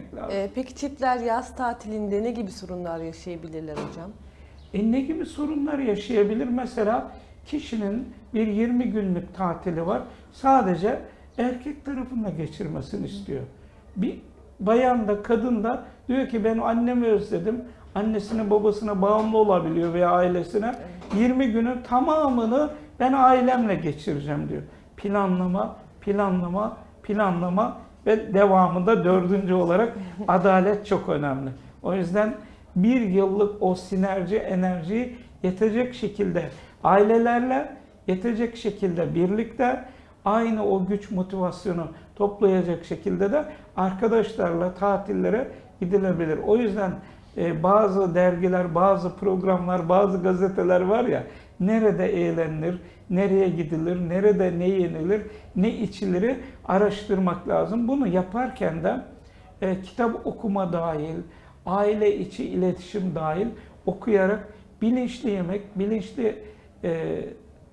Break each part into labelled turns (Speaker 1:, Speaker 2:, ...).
Speaker 1: etmek lazım.
Speaker 2: Ee, peki çiftler yaz tatilinde ne gibi sorunlar yaşayabilirler hocam?
Speaker 1: E ne gibi sorunlar yaşayabilir? Mesela kişinin bir 20 günlük tatili var. Sadece erkek tarafında geçirmesini istiyor. Bir bayan da kadın da diyor ki ben annemi özledim. Annesine babasına bağımlı olabiliyor veya ailesine. 20 günün tamamını ben ailemle geçireceğim diyor. Planlama, planlama, planlama ve devamında dördüncü olarak adalet çok önemli. O yüzden bir yıllık o sinerji enerjiyi yetecek şekilde ailelerle yetecek şekilde birlikte aynı o güç motivasyonu toplayacak şekilde de arkadaşlarla tatillere gidilebilir. O yüzden e, bazı dergiler, bazı programlar, bazı gazeteler var ya nerede eğlenilir, nereye gidilir, nerede ne yenilir, ne içilir araştırmak lazım. Bunu yaparken de e, kitap okuma dahil, aile içi iletişim dahil okuyarak bilinçli yemek, bilinçli e,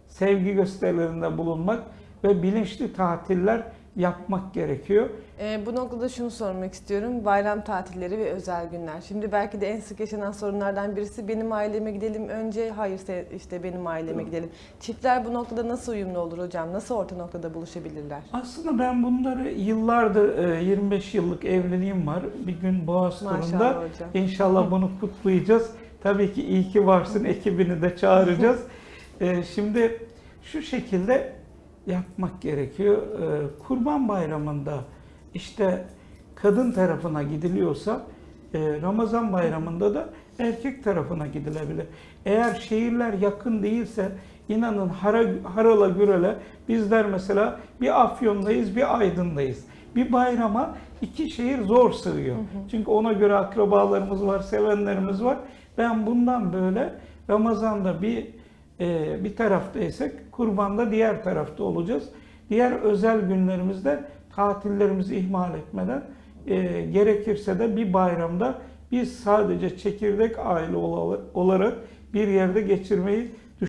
Speaker 1: sevgi gösterilerinde bulunmak ve bilinçli tatiller yapmak gerekiyor.
Speaker 2: Ee, bu noktada şunu sormak istiyorum. Bayram tatilleri ve özel günler. Şimdi belki de en sık yaşanan sorunlardan birisi benim aileme gidelim önce, hayır işte benim aileme gidelim. Çiftler bu noktada nasıl uyumlu olur hocam? Nasıl orta noktada buluşabilirler?
Speaker 1: Aslında ben bunları yıllardır, e, 25 yıllık evliliğim var. Bir gün Boğaz turunda inşallah bunu kutlayacağız. Tabii ki iyi ki varsın ekibini de çağıracağız. E, Şimdi şu şekilde yapmak gerekiyor. E, Kurban Bayramı'nda işte kadın tarafına gidiliyorsa e, Ramazan Bayramı'nda da erkek tarafına gidilebilir. Eğer şehirler yakın değilse inanın hara, harala gürele bizler mesela bir Afyon'dayız bir Aydın'dayız. Bir bayrama iki şehir zor sığıyor. Çünkü ona göre akrabalarımız var, sevenlerimiz var. Ben bundan böyle Ramazan'da bir e, bir taraftaysak kurbanda diğer tarafta olacağız. Diğer özel günlerimizde tatillerimizi ihmal etmeden e, gerekirse de bir bayramda biz sadece çekirdek aile ola- olarak bir yerde geçirmeyi